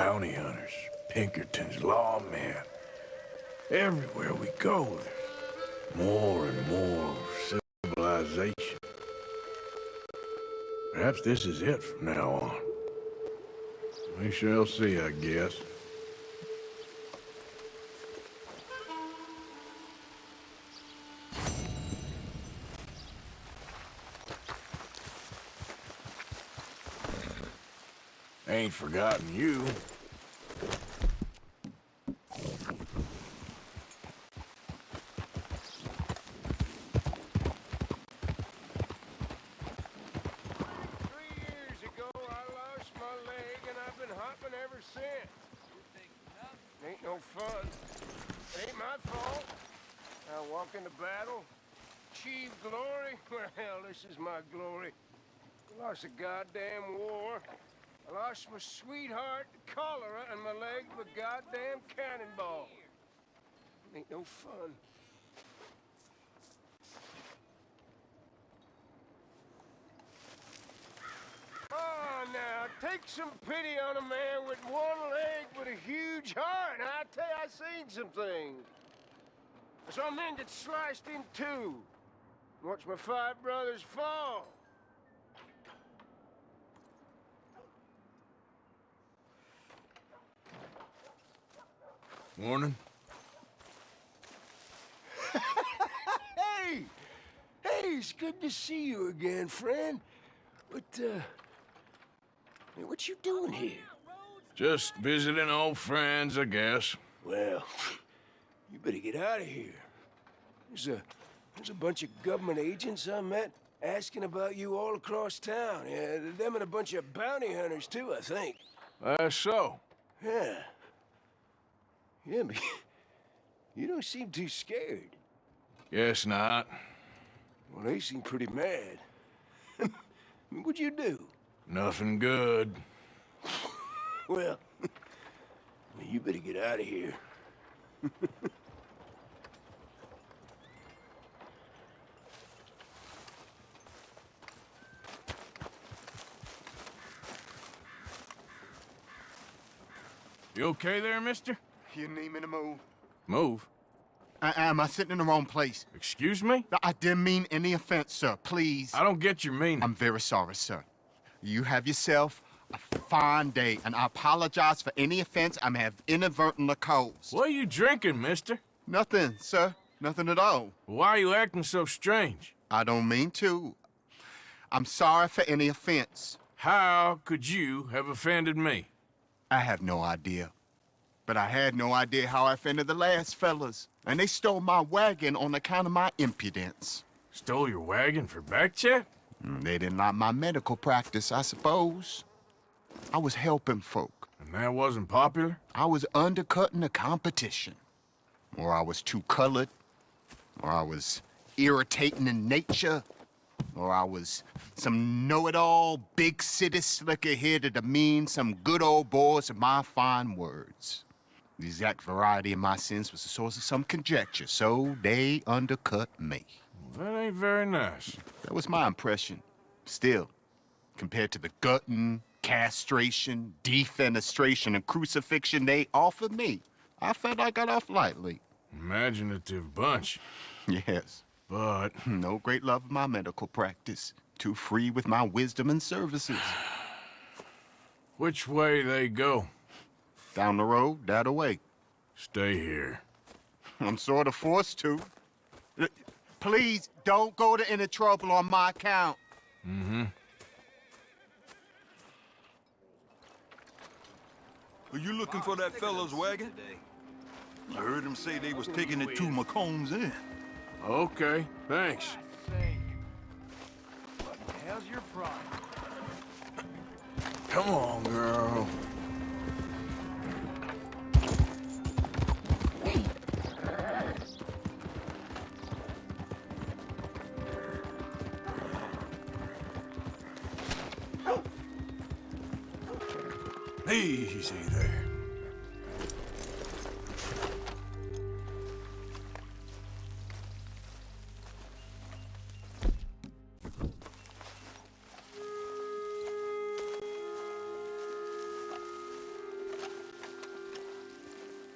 bounty hunters, Pinkertons, lawmen. Everywhere we go, there's more and more civilization. Perhaps this is it from now on. We shall see, I guess. Ain't forgotten you. Ain't no fun. It Ain't my fault. I walk into battle, achieve glory. Well, hell, this is my glory. I lost a goddamn war. I lost my sweetheart cholera and my leg to a goddamn cannonball. Ain't no fun. Oh, now, take some pity on a man with one leg but a huge heart. I tell you, I seen some things. I saw men get sliced in two. Watch my five brothers fall. Morning. Hey! Hey, it's good to see you again, friend. But, uh... What you doing here? Just visiting old friends, I guess. Well, you better get out of here. There's a there's a bunch of government agents I met asking about you all across town. Yeah, them and a bunch of bounty hunters too, I think. That's so. Yeah. Yeah, but you don't seem too scared. Guess not. Well, they seem pretty mad. What'd you do? Nothing good. Well, you better get out of here. You okay there, mister? You need me to move? Move. I am. I sitting in the wrong place. Excuse me? I didn't mean any offense, sir. Please. I don't get your meaning. I'm very sorry, sir. You have yourself a fine day, and I apologize for any offense I may have inadvertently caused. What are you drinking, mister? Nothing, sir. Nothing at all. Why are you acting so strange? I don't mean to. I'm sorry for any offense. How could you have offended me? I have no idea. But I had no idea how I offended the last fellas. And they stole my wagon on account of my impudence. Stole your wagon for back check? Mm, They didn't like my medical practice, I suppose. I was helping folk. And that wasn't popular? I was undercutting the competition. Or I was too colored. Or I was irritating in nature. Or I was some know-it-all big city slicker here to demean some good old boys of my fine words. The exact variety of my sins was the source of some conjecture, so they undercut me. That ain't very nice. That was my impression. Still, compared to the gutting, castration, defenestration, and crucifixion they offered me, I felt I got off lightly. Imaginative bunch. Yes, But hmm, no great love of my medical practice. Too free with my wisdom and services. which way they go? Down the road, that away. Stay here. I'm sort of forced to. Please, don't go to any trouble on my account. Mm-hmm. Are you looking for that fellow's wagon? I heard him say they was taking it to Macomb's End. Okay, thanks. How's your problem? Come on, girl. Easy there.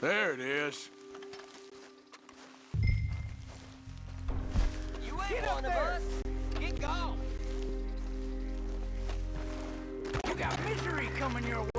There it is. You ain't one of us. Get gone. You got misery coming your way,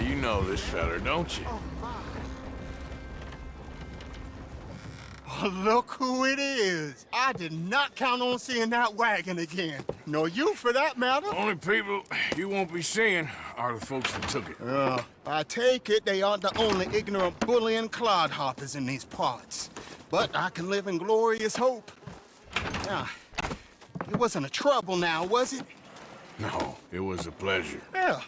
you know this feller, don't you? Oh, look who it is. I did not count on seeing that wagon again. Nor you, for that matter. Only people you won't be seeing are the folks that took it. Uh, I take it they aren't the only ignorant bullying clodhoppers in these parts. But I can live in glorious hope. Now, it wasn't a trouble now, was it? No, it was a pleasure. Yeah.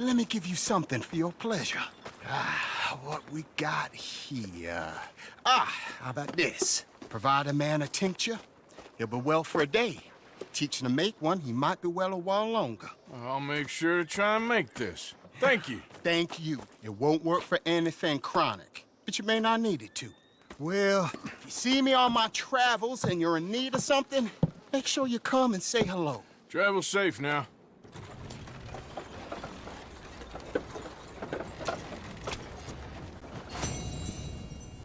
Let me give you something for your pleasure. Ah, what we got here. Ah, how about this? Provide a man a tincture, he'll be well for a day. Teach him to make one, he might be well a while longer. I'll make sure to try and make this. Thank you. Thank you. It won't work for anything chronic, but you may not need it to. Well, if you see me on my travels and you're in need of something, make sure you come and say hello. Travel safe now.